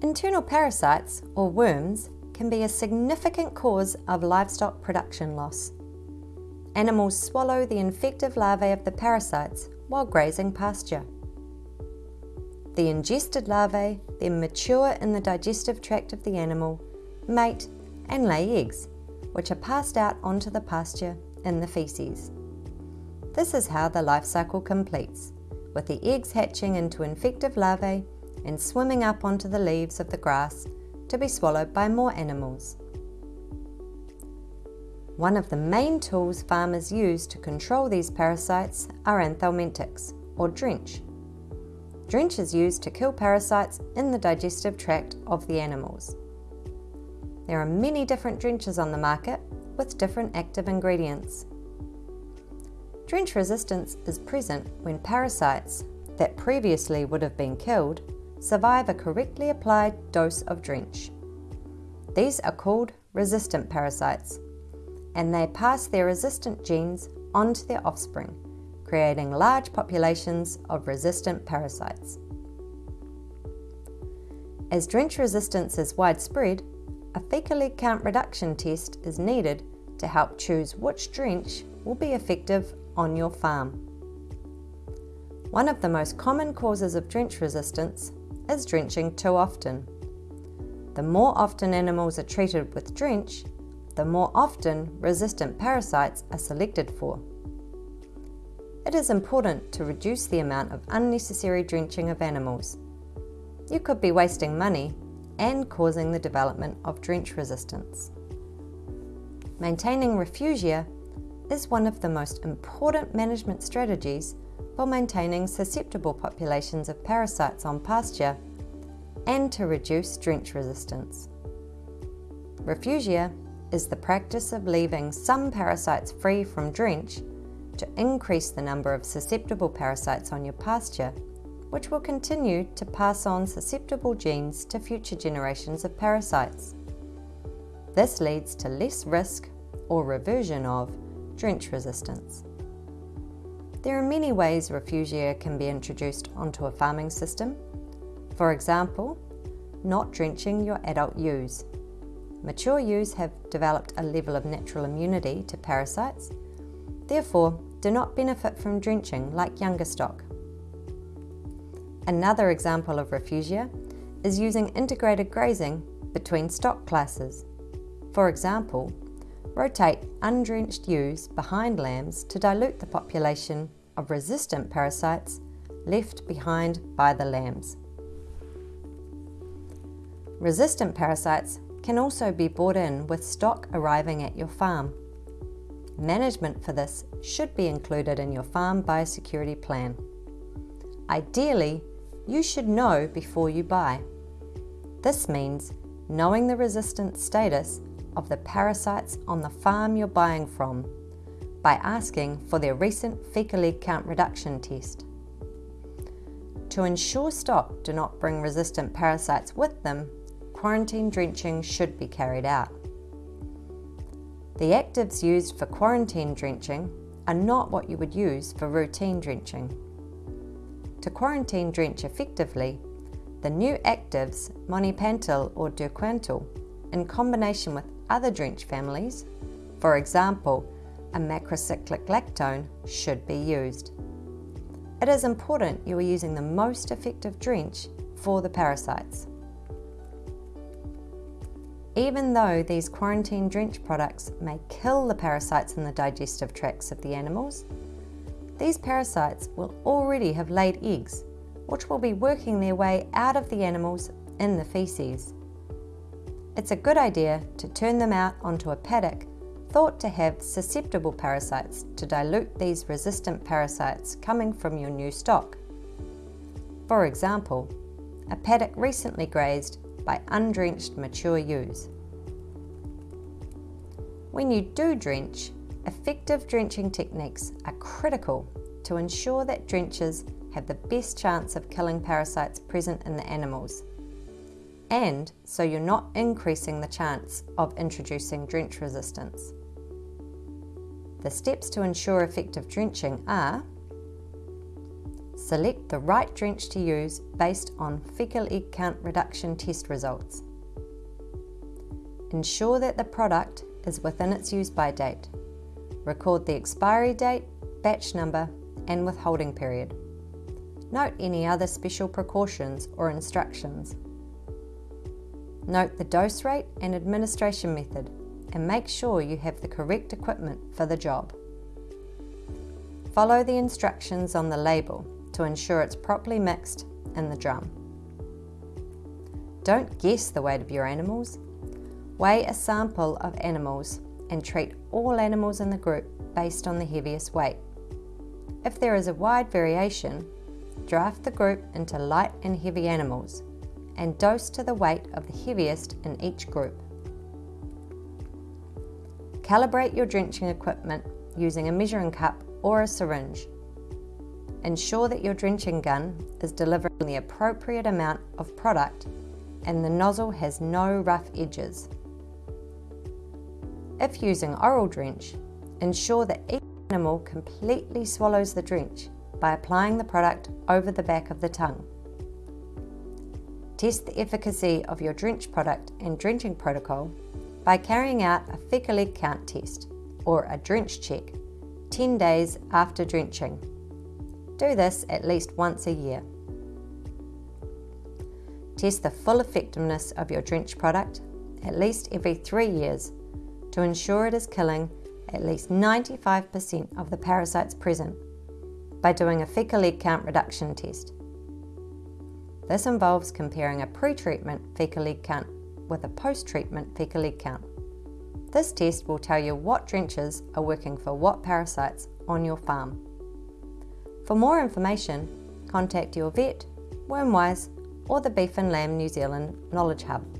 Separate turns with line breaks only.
Internal parasites, or worms, can be a significant cause of livestock production loss. Animals swallow the infective larvae of the parasites while grazing pasture. The ingested larvae then mature in the digestive tract of the animal, mate and lay eggs, which are passed out onto the pasture in the faeces. This is how the life cycle completes, with the eggs hatching into infective larvae and swimming up onto the leaves of the grass to be swallowed by more animals. One of the main tools farmers use to control these parasites are anthelmintics, or drench. Drench is used to kill parasites in the digestive tract of the animals. There are many different drenches on the market with different active ingredients. Drench resistance is present when parasites that previously would have been killed survive a correctly applied dose of drench. These are called resistant parasites, and they pass their resistant genes onto their offspring creating large populations of resistant parasites. As drench resistance is widespread, a fecal egg count reduction test is needed to help choose which drench will be effective on your farm. One of the most common causes of drench resistance is drenching too often. The more often animals are treated with drench, the more often resistant parasites are selected for it is important to reduce the amount of unnecessary drenching of animals. You could be wasting money and causing the development of drench resistance. Maintaining refugia is one of the most important management strategies for maintaining susceptible populations of parasites on pasture and to reduce drench resistance. Refugia is the practice of leaving some parasites free from drench to increase the number of susceptible parasites on your pasture, which will continue to pass on susceptible genes to future generations of parasites. This leads to less risk or reversion of drench resistance. There are many ways refugia can be introduced onto a farming system. For example, not drenching your adult ewes. Mature ewes have developed a level of natural immunity to parasites, therefore do not benefit from drenching like younger stock. Another example of refugia is using integrated grazing between stock classes. For example, rotate undrenched ewes behind lambs to dilute the population of resistant parasites left behind by the lambs. Resistant parasites can also be brought in with stock arriving at your farm. Management for this should be included in your farm biosecurity plan. Ideally, you should know before you buy. This means knowing the resistance status of the parasites on the farm you're buying from by asking for their recent fecal egg count reduction test. To ensure stock do not bring resistant parasites with them, quarantine drenching should be carried out. The actives used for quarantine drenching are not what you would use for routine drenching. To quarantine drench effectively, the new actives, monepantel or derquantel, in combination with other drench families, for example, a macrocyclic lactone, should be used. It is important you are using the most effective drench for the parasites. Even though these quarantine drench products may kill the parasites in the digestive tracts of the animals, these parasites will already have laid eggs, which will be working their way out of the animals in the feces. It's a good idea to turn them out onto a paddock thought to have susceptible parasites to dilute these resistant parasites coming from your new stock. For example, a paddock recently grazed by undrenched mature ewes. When you do drench, effective drenching techniques are critical to ensure that drenches have the best chance of killing parasites present in the animals, and so you're not increasing the chance of introducing drench resistance. The steps to ensure effective drenching are Select the right drench to use based on fecal egg count reduction test results. Ensure that the product is within its use by date. Record the expiry date, batch number and withholding period. Note any other special precautions or instructions. Note the dose rate and administration method and make sure you have the correct equipment for the job. Follow the instructions on the label to ensure it's properly mixed in the drum. Don't guess the weight of your animals. Weigh a sample of animals and treat all animals in the group based on the heaviest weight. If there is a wide variation, draft the group into light and heavy animals and dose to the weight of the heaviest in each group. Calibrate your drenching equipment using a measuring cup or a syringe. Ensure that your drenching gun is delivering the appropriate amount of product and the nozzle has no rough edges. If using oral drench, ensure that each animal completely swallows the drench by applying the product over the back of the tongue. Test the efficacy of your drench product and drenching protocol by carrying out a fecal egg count test or a drench check 10 days after drenching. Do this at least once a year. Test the full effectiveness of your drench product at least every three years to ensure it is killing at least 95% of the parasites present by doing a fecal egg count reduction test. This involves comparing a pre-treatment fecal egg count with a post-treatment fecal egg count. This test will tell you what drenches are working for what parasites on your farm. For more information, contact your vet, Wormwise or the Beef and Lamb New Zealand Knowledge Hub.